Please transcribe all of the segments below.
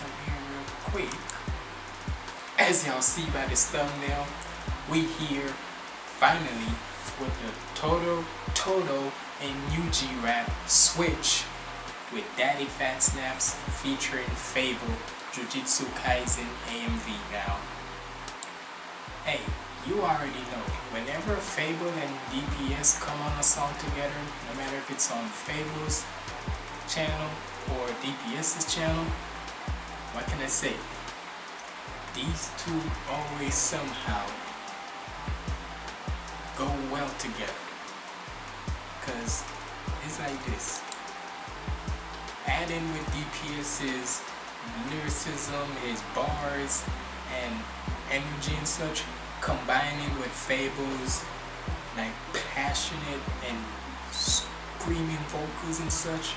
here real quick. As y'all see by this thumbnail, we here finally with the Toto, Toto, and Yuji Rap switch with Daddyphatsnaps featuring Fable, Jujutsu Kaisen AMV now. Hey, you already know, whenever Fable and DPS come on a song together, no matter if it's on Fable's channel or DPS's channel, what can I say? These two always somehow go well together. Cause it's like this. Adding with DPS's lyricism, his bars, and energy and such, combining with Fable's like passionate and screaming vocals and such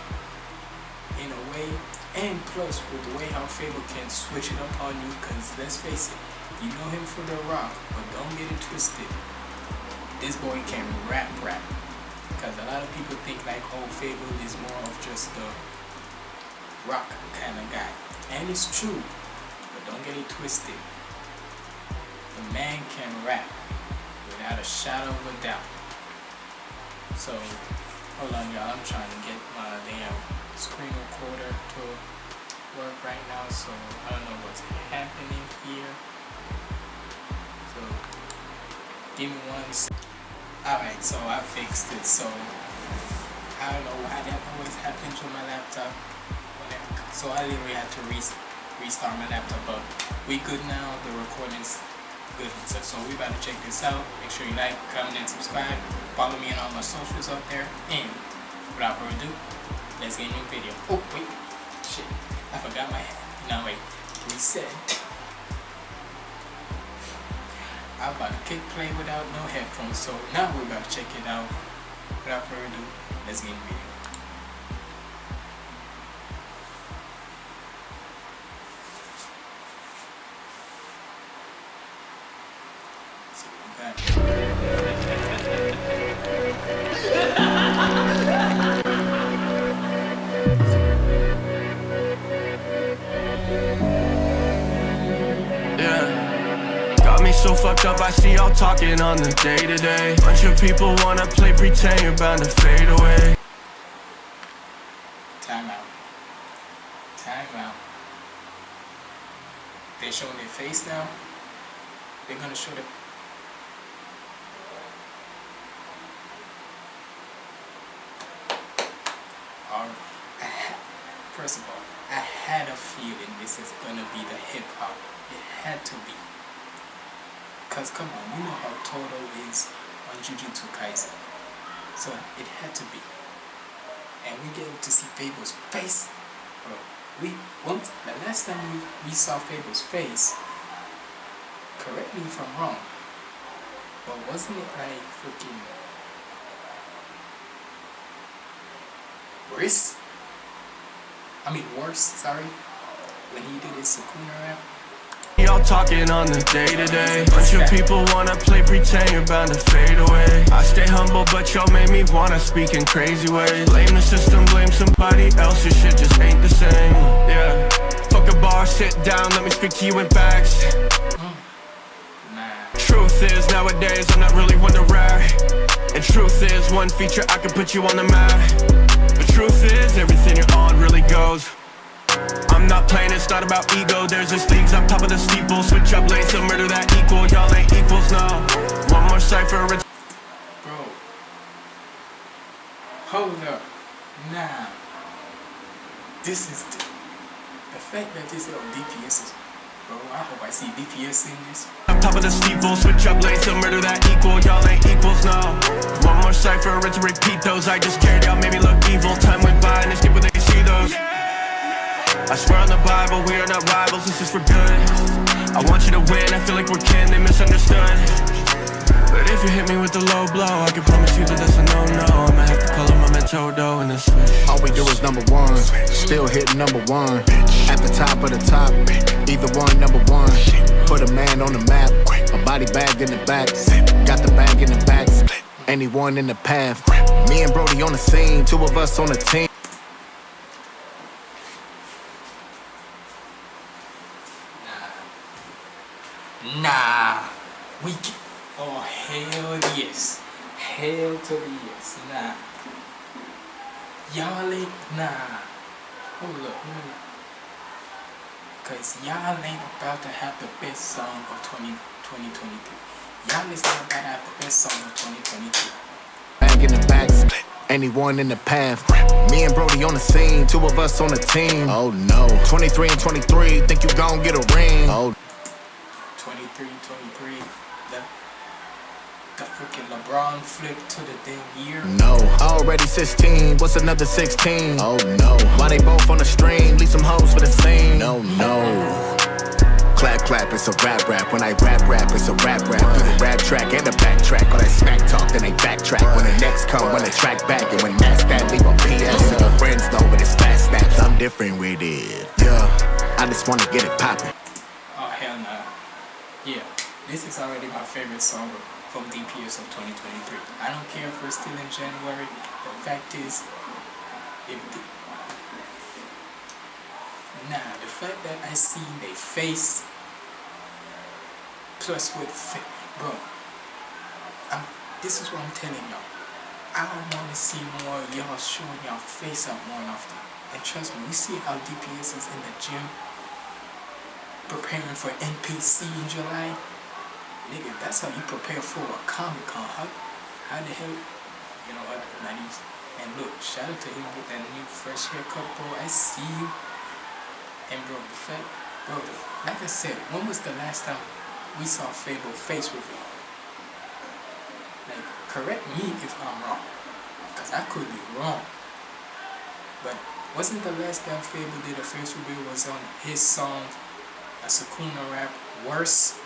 in a way and plus with the way how Fable can switch it up on you because let's face it you know him for the rock but don't get it twisted. This boy can rap rap. Because a lot of people think like oh Fable is more of just the rock kind of guy. And it's true but don't get it twisted. The man can rap without a shadow of a doubt. So, hold on y'all, I'm trying to get my damn screen recorder to work right now, so I don't know what's happening here. So, give me one second. Alright, so I fixed it, so I don't know why that always happens with my laptop. So I literally had to restart my laptop, but we good now, the recording's good stuff. So we about to check this out. Make sure you like, comment, and subscribe. Follow me on all my socials up there. And without further ado, let's get into the video. Oh, wait. Shit. I forgot my hat. Now wait. Reset. I'm about to kick play without no headphones. So now we're about to check it out. Without further ado, let's get into the video. so fucked up, I see y'all talking on the day to day. Bunch of people wanna play pretend you're bound to fade away. Time out. Time out. They showing their face now. They're gonna show the first of all, I had a feeling this is gonna be the hip hop. It had to be. Cause come on, you know how Toto is on Jujutsu Kaisen. So it had to be. And we get to see Fable's face. Bro, we once the last time we, we saw Fable's face, correct me if I'm wrong. But wasn't it like freaking worse? I mean worse, sorry. When he did his Sukuna rap. Y'all talking on the day to day. Bunch of people wanna play pretend you're bound to fade away. I stay humble, but y'all made me wanna speak in crazy ways. Blame the system, blame somebody else. Your shit just ain't the same. Yeah. Fuck a bar, sit down, let me speak to you in facts. Truth is, nowadays I'm not really one to rap. And truth is, one feature I can put you on the map. The truth is, everything you're on really goes. I'm not playing, it's not about ego. There's this leagues on top of the steeple. Switch up lanes to murder that equal. Y'all ain't equals, no. One more cipher Bro. Hold up. Nah. This is the, the fact that this is on DPS is Bro, I hope I see DPS in this. On top of the steeple. Switch up lanes to murder that equal. Y'all ain't equals, no. One more cipher and to repeat those. I just cared, y'all made me look evil. Time went by and skip when they see those I swear on the Bible, we are not rivals, this is for good. I want you to win, I feel like we're kin, they misunderstood. But if you hit me with the low blow, I can promise you that that's a no-no. I'ma have to call up my Metodo in this All we do is number one, still hitting number one. At the top of the top, either one, number one. Put a man on the map, a body bag in the back. Got the bag in the back anyone in the path. Me and Brody on the scene, two of us on the team. Nah, we can. Oh hell yes, hell to the yes. Nah, y'all ain't nah. Hold up. Cause y'all ain't about to have the best song of 20, 2023. Y'all is not about to have the best song of 2023. Back in the back, anyone in the path. Me and Brody on the scene, two of us on the team. Oh no. 23 and 23, think you gon' get a ring. Oh 23, 23. The, the freaking LeBron flip to the damn year. no. Already 16, what's another 16? Oh no. Why they both on the stream? Leave some hoes for the scene. No, no. Clap, clap, it's a rap rap. When I rap rap, it's a rap rap. Do the rap track and the backtrack. All that smack talk, then they backtrack. When the next come, when the track back, and when that's that, leave a PS. And your friends know, but it's fast snaps. I'm different with it. Yeah, I just wanna get it poppin'. Yeah, this is already my favorite song from DPS of 2023. I don't care if we're still in January. The fact is, if the, nah, the fact that I see their face plus with bro, I'm, this is what I'm telling y'all. I don't want to see more of y'all showing y'all face up more often. And trust me, we see how DPS is in the gym preparing for NPC in July. Nigga, that's how you prepare for a Comic Con. How, how the hell, you know what, and look, shout out to him with that new fresh haircut, bro. I see you. And bro, the fact, bro, like I said, when was the last time we saw Fable face reveal? Like, correct me if I'm wrong, because I could be wrong. But wasn't the last time Fable did a face reveal was on his song a Sukuna rap worse.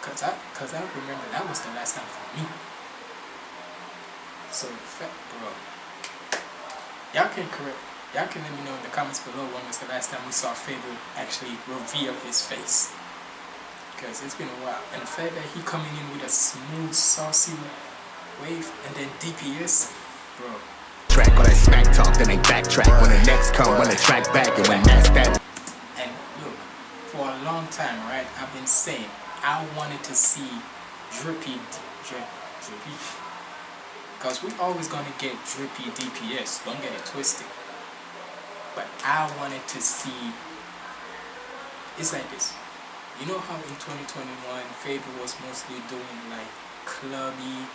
Cause I, cause I remember that was the last time for me. So, bro, y'all can correct, y'all can let me know in the comments below when was the last time we saw Fable actually reveal his face. Cause it's been a while, and the fact that he coming in with a smooth, saucy wave, and then DPS, bro, Track all that smack talk, then they backtrack. When the next come, when the track back, and when that's that. Look, for a long time, right, I've been saying I wanted to see Drippy, Dri- Drippy, because we're always gonna get Drippy DPS. Don't get it twisted. But I wanted to see. It's like this. You know how in 2021 Fable was mostly doing like clubby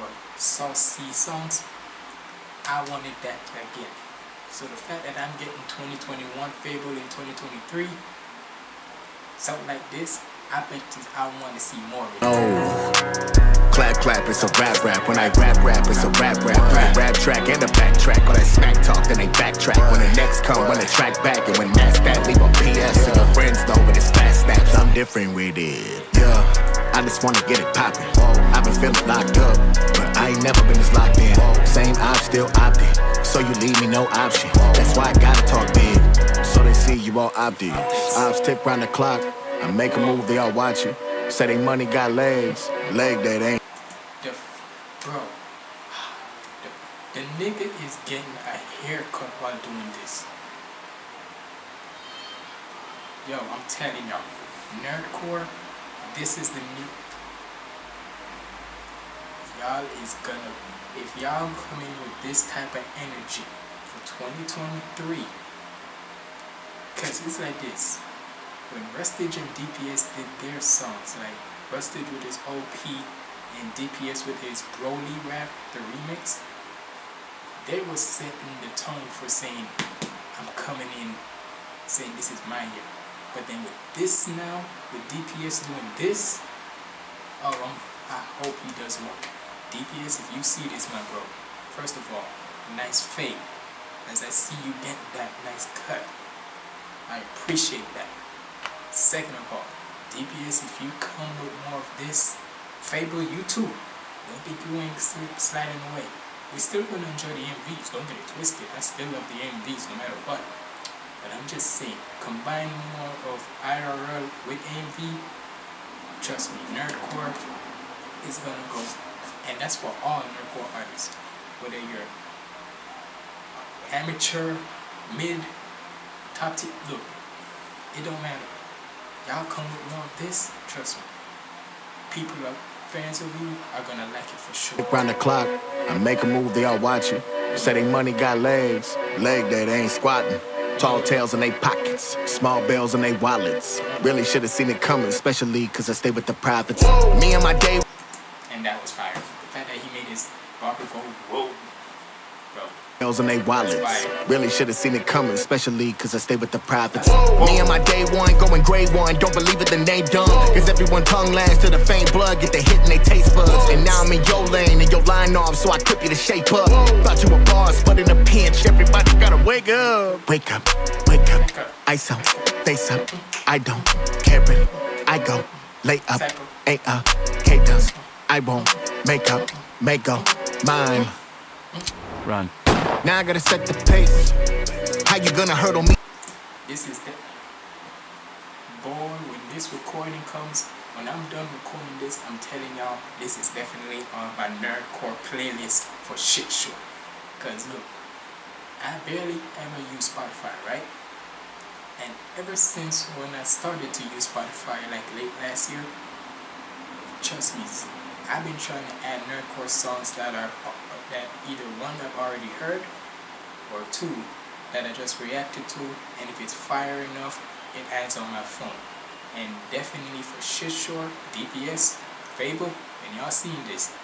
or saucy songs. I wanted that again. So the fact that I'm getting 2021 Fable in 2023, something like this, I you I want to see more of it. Oh. Clap, clap, it's a rap rap. When I rap rap, it's a rap rap. Do the rap track and the backtrack. All that smack talk, then they backtrack. When the next come, when the track back, and when that's that, leave a PS. And your friends know, but it's fast snaps. I'm different with it. Yeah, I just wanna get it poppin'. I've been feeling locked up, but I ain't never been this locked in. Same op, still opted. So you leave me no option. That's why I gotta talk big. So they see you all opted. Ops tick round the clock. I make a move, they all watching. Say they money got legs. Leg that ain't. The, bro, the, the nigga is getting a haircut while doing this. Yo, I'm telling y'all, nerdcore, this is the new. Y'all is gonna, if y'all come in with this type of energy for 2023, cause it's like this. When Rustage and DPS did their songs, like Rustage with his OP and DPS with his Broly rap, the remix, they were setting the tone for saying, I'm coming in saying this is my year. But then with this now, with DPS doing this, oh, I hope he does more. DPS, if you see this, my bro, first of all, nice fade. As I see you get that nice cut, I appreciate that. Second of all, DPS, if you come with more of this, Fable, you too. Don't you ain't sliding away. We're still gonna enjoy the MVs, don't get it twisted. I still love the MVs no matter what. But I'm just saying, combine more of IRL with AMV, trust me, nerdcore, is gonna go, and that's for all nerdcore artists, whether you're amateur, mid, top tier. Look, it don't matter. Y'all come with more of this, trust me. People are fans of you are gonna like it for sure. Round the clock, I make a move, they all watching. Say they money got legs, leg day, they ain't squatting. Tall tails in they pockets, small bells in they wallets. Really should have seen it coming, especially cause I stay with the privates. Me and my day And that was fire. The fact that his barber go, whoa, bro. bells in they wallets. Really should have seen it coming, especially cause I stay with the privates. Me and my day one going grade one, don't believe it, then they done. Cause everyone tongue lands to the faint blood, get the hit and they taste buds. And now I'm in your lane and your line off, so I clip you to shape up. Thought you were boss, but in a pinch, everybody gotta wake up. Wake up, wake up, ice up, face up. I don't care it, I go, lay up, ain't a uh, K dust, I won't make up, make go, mine. Run. Now I gotta set the pace. How you gonna hurdle me? This is the boy. When this recording comes, when I'm done recording this, I'm telling y'all this is definitely on my nerdcore playlist for shit show. Cause look, I barely ever use Spotify, right? And ever since when I started to use Spotify, like late last year, trust me, I've been trying to add nerdcore songs that are that either one I've already heard or two that I just reacted to, and if it's fire enough, it adds on my phone. And definitely for shit sure, DPS, Fable, and y'all seen this.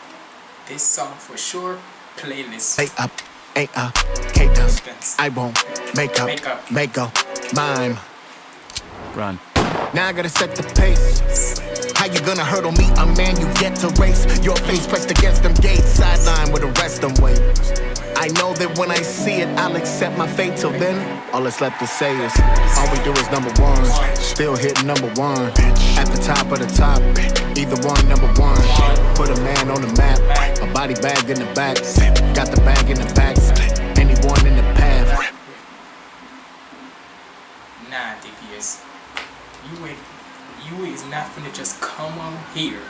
This song for sure, playlist. Lay up, ain't a K does. I won't make up, Make up. make go, mine. Run. Now I gotta set the pace. How you gonna hurdle me? A man you get to race. Your face pressed against them gates, sideline with the rest of them wait. I know that when I see it, I'll accept my fate. Till then, all that's left to say is all we do is number one. Still hitting number one. At the top of the top, either one, number one. Put a man on the map, a body bag in the back. Got the bag in the back. Anyone in the path. Nah, DPS. You ain't, you is not gonna just come on here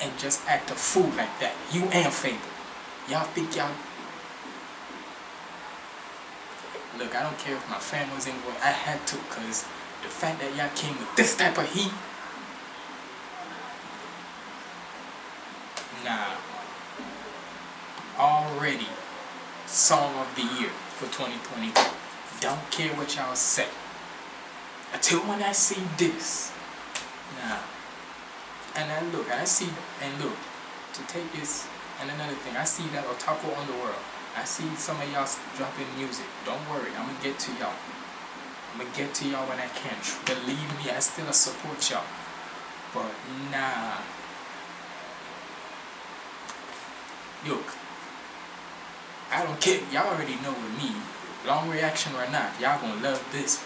and just act a fool like that. You and Fable. Y'all think y'all. Look, I don't care if my was in what I had to, cause the fact that y'all came with this type of heat. Nah. Already song of the year for 2022. Don't care what y'all say. Until when I see this. Nah. And I look, and I see, and look, to take this, and another thing, I see that Otaku Underworld. I see some of y'all dropping music. Don't worry, I'm gonna get to y'all. I'm gonna get to y'all when I can. Believe me, I still support y'all. But nah. Look, I don't care. Y'all already know with me. Long reaction or not, y'all gonna love this.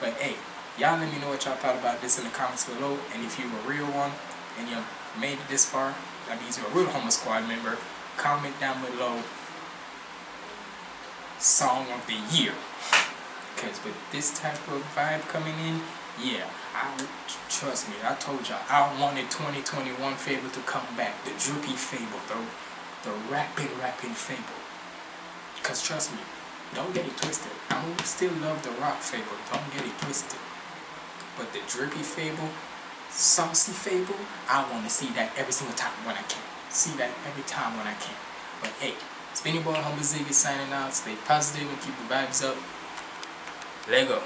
But hey, y'all let me know what y'all thought about this in the comments below. And if you're a real one and you made it this far, that means you're a real Humble Squad member. Comment down below song of the year. Because with this type of vibe coming in, yeah, I trust me. I told y'all I wanted 2021 Fable to come back. The droopy Fable, the the rapping rapping Fable. Cause trust me, don't get it twisted. I still love the rock Fable. Don't get it twisted. But the drippy Fable, saucy Fable, I want to see that every single time when I can. See that every time when I can. But hey, your boy Humble Ziggy signing out. Stay positive and keep the vibes up. Lego.